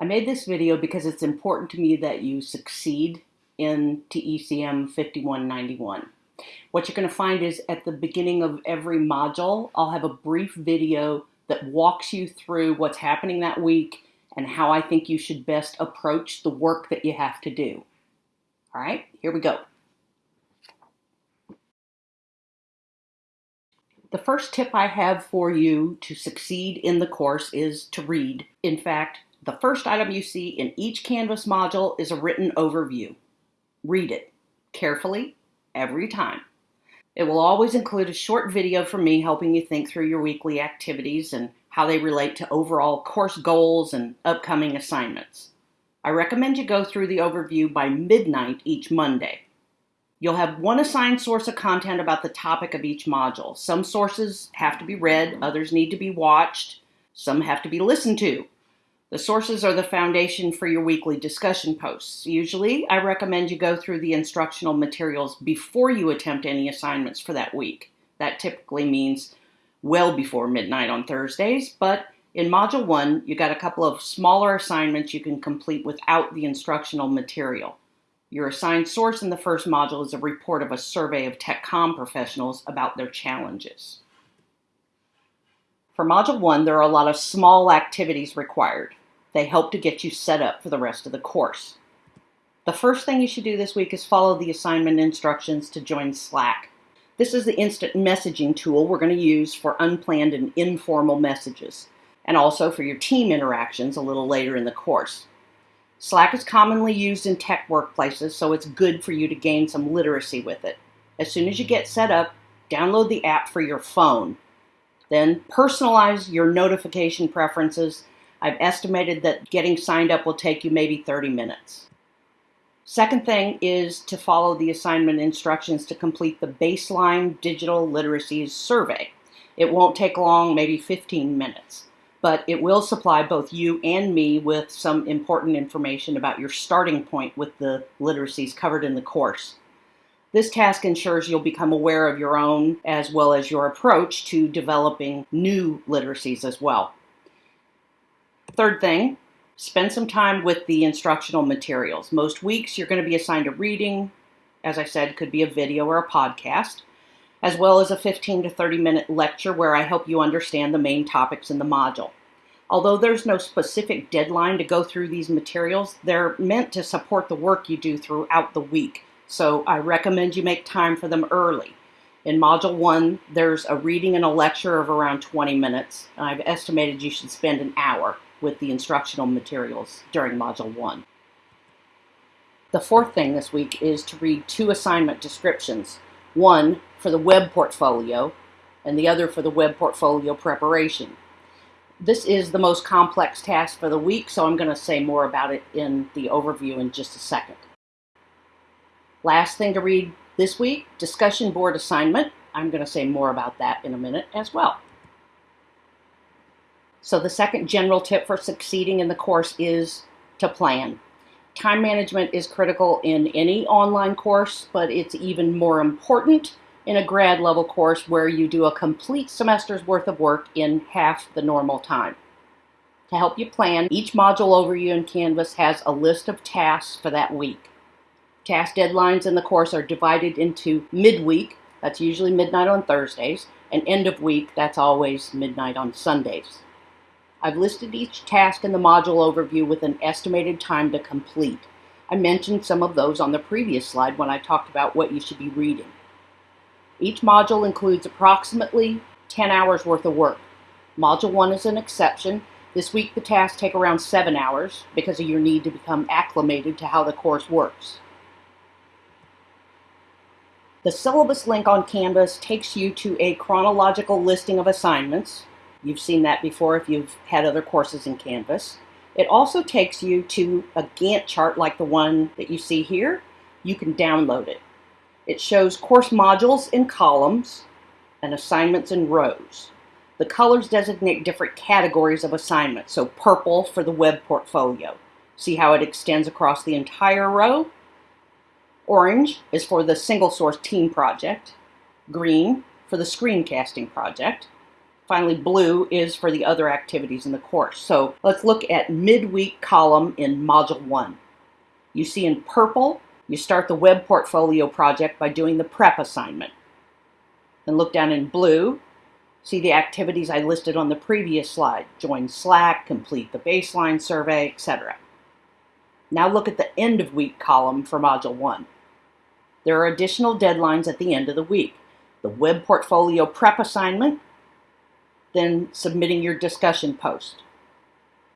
I made this video because it's important to me that you succeed in TECM 5191. What you're going to find is at the beginning of every module, I'll have a brief video that walks you through what's happening that week and how I think you should best approach the work that you have to do. All right, here we go. The first tip I have for you to succeed in the course is to read. In fact, the first item you see in each Canvas module is a written overview. Read it carefully every time. It will always include a short video from me helping you think through your weekly activities and how they relate to overall course goals and upcoming assignments. I recommend you go through the overview by midnight each Monday. You'll have one assigned source of content about the topic of each module. Some sources have to be read, others need to be watched, some have to be listened to. The sources are the foundation for your weekly discussion posts. Usually, I recommend you go through the instructional materials before you attempt any assignments for that week. That typically means well before midnight on Thursdays, but in Module 1, you got a couple of smaller assignments you can complete without the instructional material. Your assigned source in the first module is a report of a survey of TechCom professionals about their challenges. For Module 1, there are a lot of small activities required. They help to get you set up for the rest of the course. The first thing you should do this week is follow the assignment instructions to join Slack. This is the instant messaging tool we're going to use for unplanned and informal messages, and also for your team interactions a little later in the course. Slack is commonly used in tech workplaces, so it's good for you to gain some literacy with it. As soon as you get set up, download the app for your phone then personalize your notification preferences. I've estimated that getting signed up will take you maybe 30 minutes. Second thing is to follow the assignment instructions to complete the baseline digital literacies survey. It won't take long, maybe 15 minutes, but it will supply both you and me with some important information about your starting point with the literacies covered in the course. This task ensures you'll become aware of your own as well as your approach to developing new literacies as well. Third thing, spend some time with the instructional materials. Most weeks you're going to be assigned a reading, as I said, could be a video or a podcast, as well as a 15 to 30 minute lecture where I help you understand the main topics in the module. Although there's no specific deadline to go through these materials, they're meant to support the work you do throughout the week. So I recommend you make time for them early. In Module 1, there's a reading and a lecture of around 20 minutes. I've estimated you should spend an hour with the instructional materials during Module 1. The fourth thing this week is to read two assignment descriptions, one for the web portfolio and the other for the web portfolio preparation. This is the most complex task for the week, so I'm going to say more about it in the overview in just a second. Last thing to read this week, discussion board assignment. I'm going to say more about that in a minute as well. So the second general tip for succeeding in the course is to plan. Time management is critical in any online course, but it's even more important in a grad level course where you do a complete semester's worth of work in half the normal time. To help you plan, each module overview in Canvas has a list of tasks for that week. Task deadlines in the course are divided into midweek, that's usually midnight on Thursdays, and end of week, that's always midnight on Sundays. I've listed each task in the module overview with an estimated time to complete. I mentioned some of those on the previous slide when I talked about what you should be reading. Each module includes approximately 10 hours worth of work. Module 1 is an exception. This week the tasks take around 7 hours because of your need to become acclimated to how the course works. The syllabus link on Canvas takes you to a chronological listing of assignments. You've seen that before if you've had other courses in Canvas. It also takes you to a Gantt chart like the one that you see here. You can download it. It shows course modules in columns and assignments in rows. The colors designate different categories of assignments. So purple for the web portfolio. See how it extends across the entire row? Orange is for the single source team project. Green for the screencasting project. Finally, blue is for the other activities in the course. So let's look at midweek column in Module 1. You see in purple, you start the web portfolio project by doing the prep assignment. Then look down in blue, see the activities I listed on the previous slide. Join Slack, complete the baseline survey, etc. Now look at the end of week column for Module 1. There are additional deadlines at the end of the week. The web portfolio prep assignment then submitting your discussion post.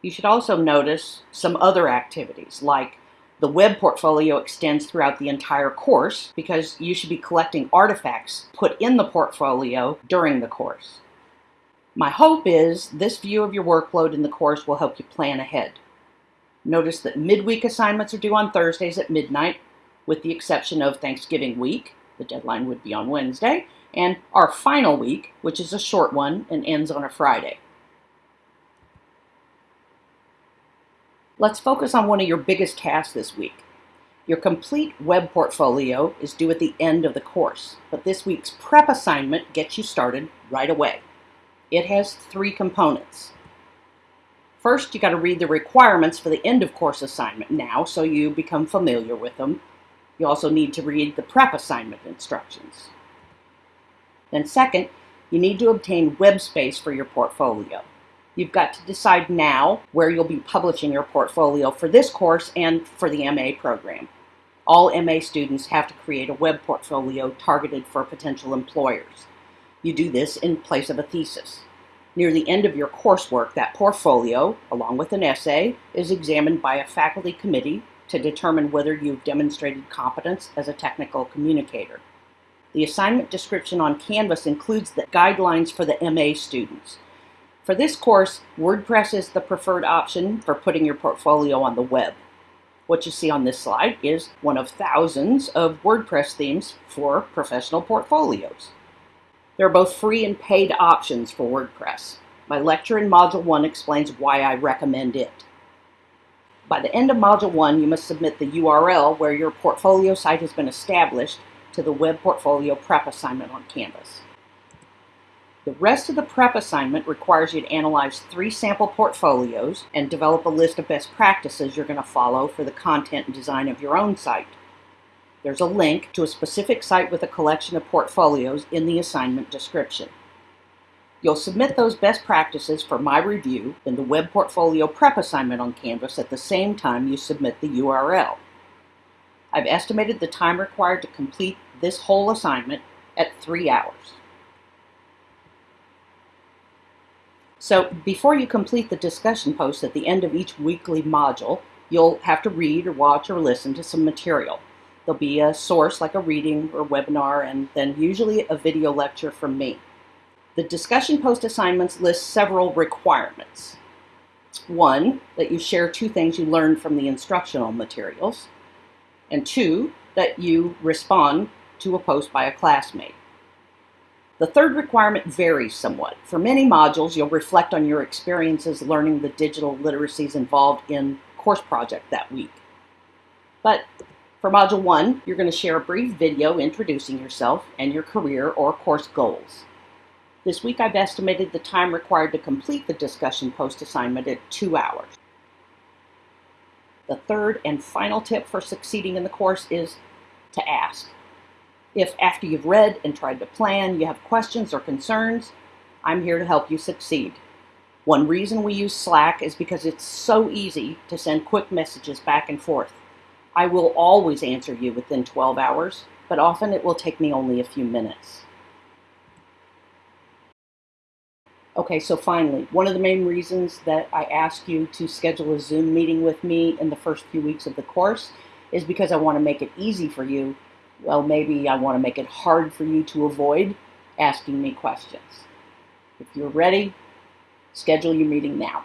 You should also notice some other activities like the web portfolio extends throughout the entire course because you should be collecting artifacts put in the portfolio during the course. My hope is this view of your workload in the course will help you plan ahead. Notice that midweek assignments are due on Thursdays at midnight, with the exception of Thanksgiving week. The deadline would be on Wednesday, and our final week, which is a short one and ends on a Friday. Let's focus on one of your biggest tasks this week. Your complete web portfolio is due at the end of the course, but this week's prep assignment gets you started right away. It has three components. First, you got to read the requirements for the end of course assignment now so you become familiar with them. You also need to read the prep assignment instructions. Then second, you need to obtain web space for your portfolio. You've got to decide now where you'll be publishing your portfolio for this course and for the MA program. All MA students have to create a web portfolio targeted for potential employers. You do this in place of a thesis. Near the end of your coursework, that portfolio, along with an essay, is examined by a faculty committee to determine whether you've demonstrated competence as a technical communicator. The assignment description on Canvas includes the guidelines for the MA students. For this course, WordPress is the preferred option for putting your portfolio on the web. What you see on this slide is one of thousands of WordPress themes for professional portfolios. There are both free and paid options for WordPress. My lecture in Module 1 explains why I recommend it. By the end of Module 1, you must submit the URL where your portfolio site has been established to the Web Portfolio Prep assignment on Canvas. The rest of the prep assignment requires you to analyze three sample portfolios and develop a list of best practices you're going to follow for the content and design of your own site. There's a link to a specific site with a collection of portfolios in the assignment description. You'll submit those best practices for my review in the Web Portfolio Prep assignment on Canvas at the same time you submit the URL. I've estimated the time required to complete this whole assignment at three hours. So before you complete the discussion post at the end of each weekly module, you'll have to read or watch or listen to some material. There'll be a source like a reading or webinar and then usually a video lecture from me. The discussion post assignments list several requirements. One, that you share two things you learned from the instructional materials and two, that you respond to a post by a classmate. The third requirement varies somewhat. For many modules, you'll reflect on your experiences learning the digital literacies involved in course project that week. But for Module 1, you're going to share a brief video introducing yourself and your career or course goals. This week I've estimated the time required to complete the discussion post assignment at two hours. The third and final tip for succeeding in the course is to ask. If after you've read and tried to plan, you have questions or concerns, I'm here to help you succeed. One reason we use Slack is because it's so easy to send quick messages back and forth. I will always answer you within 12 hours, but often it will take me only a few minutes. Okay, so finally, one of the main reasons that I ask you to schedule a Zoom meeting with me in the first few weeks of the course is because I want to make it easy for you. Well, maybe I want to make it hard for you to avoid asking me questions. If you're ready, schedule your meeting now.